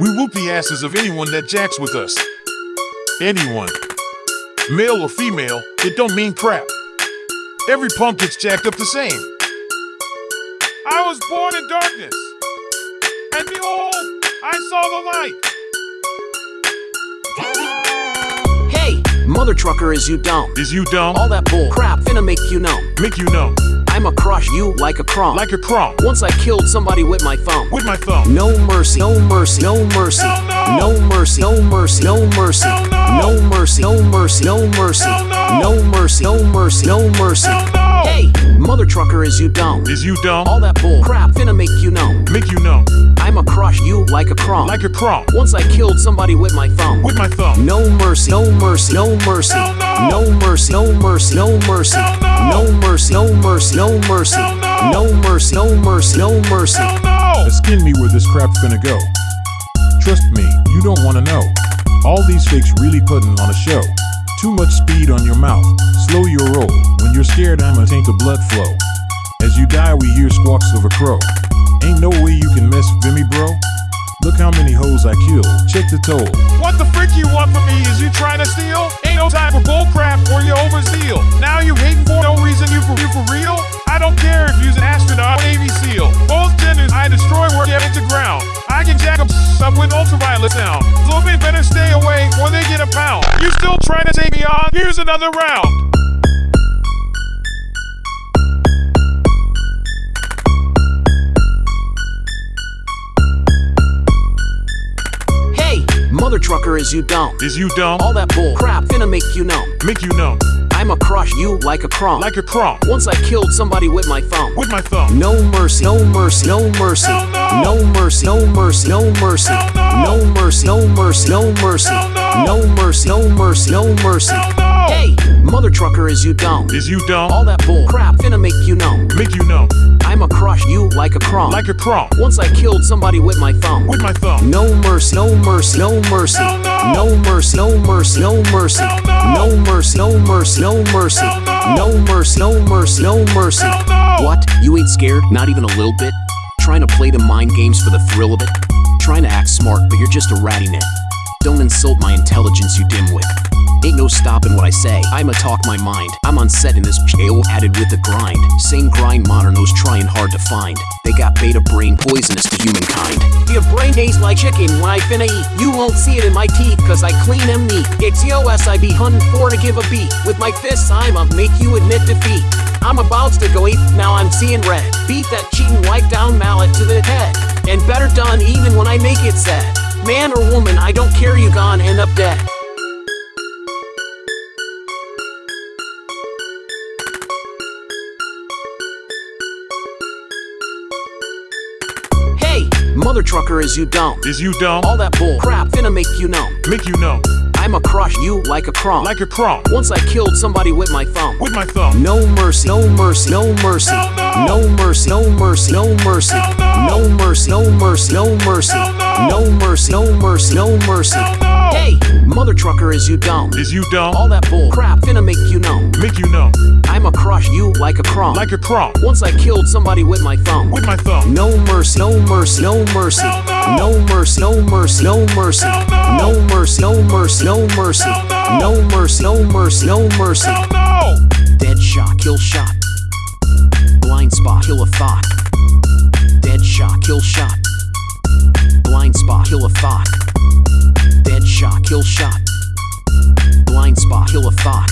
We whoop the asses of anyone that jacks with us. Anyone. Male or female, it don't mean crap. Every punk gets jacked up the same. I was born in darkness, and behold, I saw the light. Hey, mother trucker, is you dumb? Is you dumb? All that bull crap finna make you numb. Make you know. I'ma crush you like a crumb. Like a crumb. Once I killed somebody with my thumb. With my thumb. No mercy, no mercy, no mercy. No. No mercy, no mercy, no mercy. No. No mercy, no mercy, no mercy. No. Mercy, no mercy, no mercy. Hey, mother trucker, is you dumb? Is you dumb? All that bull crap finna make you numb. Make you know. I'ma crush you like a crumb. Like a crumb. Once I killed somebody with my thumb. With my thumb. No mercy, no mercy, no mercy. Hell no. No mercy, no mercy, no mercy. Hell no. No mercy, no mercy, no mercy. Hell no. No mercy, no mercy, no mercy. Hell no. Skin me where this crap's finna go. Trust me, you don't wanna know. All these fakes really putting on a show. Too much speed on your mouth, slow your roll. When you're scared, I'ma taint the blood flow. As you die, we hear squawks of a crow. Ain't no way you can mess with me, bro. Look how many hoes I killed. Check the toll. What the frick you want from me? Is you trying to steal? Ain't no time for bullcrap or you overzeal. Now you hating for no reason. You for you for real? I don't care if you's an astronaut or Navy SEAL. Both genders I destroy where get into ground. I can jack 'em up with ultraviolet sound. So they better stay away or they get a pound. You still trying to take me on? Here's another round. Trucker, is you dumb? Is you dumb? All that bull crap finna make you numb. Make you know. I'ma crush you like a crumb. Like a crumb. Once I killed somebody with my thumb. With my thumb. No mercy, no mercy, no mercy. No. No mercy, no mercy, no mercy. No. No mercy, no mercy, no mercy. No. Mercy, no mercy, no mercy. No. Hey, mother trucker, is you dumb? Is you dumb? All that bull crap finna make you numb. Make you know. I'ma crush you like a crumb. Like a crumb. Once I killed somebody with my thumb. With my thumb. No mercy, no mercy, no mercy. Hell no. No mercy, no mercy, no mercy. Hell no. No mercy, no mercy, no mercy. Hell no. No mercy, no mercy, no mercy. Hell no. What? You ain't scared? Not even a little bit? Trying to play the mind games for the thrill of it? Trying to act smart, but you're just a ratty net. Don't insult my intelligence, you dimwit. Ain't no stopping what I say. I'ma talk my mind. I'm on set in this jail, added with the grind. Same grind modernos trying hard to find. They got beta brain poisonous to humankind. Your brain tastes like chicken when I finna eat. You won't see it in my teeth, cause I clean them neat. It's EOS I be hunting for to give a beat. With my fists, I'ma make you admit defeat. I'm about to go eat, now I'm seeing red. Beat that cheating wipe down mallet to the head. And better done even when I make it sad. Man or woman, I don't care, you gone end up dead. Mother trucker, is you dumb? Is you dumb? All that bull crap finna make you numb. Make you know. I'ma crush you like a crumb. Like a crumb. Once I killed somebody with my thumb. With my thumb. No mercy, no mercy, no mercy. No. Mercy, no mercy, no mercy. No. Mercy, no mercy, no mercy. No. Mercy, no mercy, no mercy. No. Hey, mother trucker, is you dumb? Is you dumb? All that bull crap finna make you numb. Make you know. I'ma crush you like a crumb. Like a crumb. Once I killed somebody with my thumb. With my thumb. No mercy, no mercy, no mercy. No. Mercy, no mercy, no mercy. No. Mercy, no mercy, no mercy. No. No mercy, no mercy, no mercy. Dead shot, kill shot. Blind spot, kill a thought. Dead shot, kill shot. Blind spot, kill a thought. Shot, kill shot. Blind spot, kill a thought.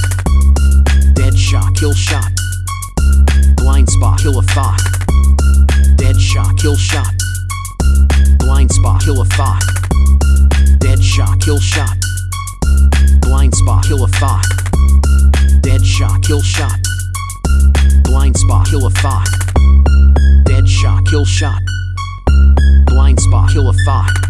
Dead shot, kill shot. Blind spot, kill a thought. Dead shot, kill shot. Blind spot, kill a thought. Dead shot, kill shot. Blind spot, kill a thought. Dead shot, kill shot. Blind spot, kill a thought. Dead shot, kill shot. Blind spot, kill a thought.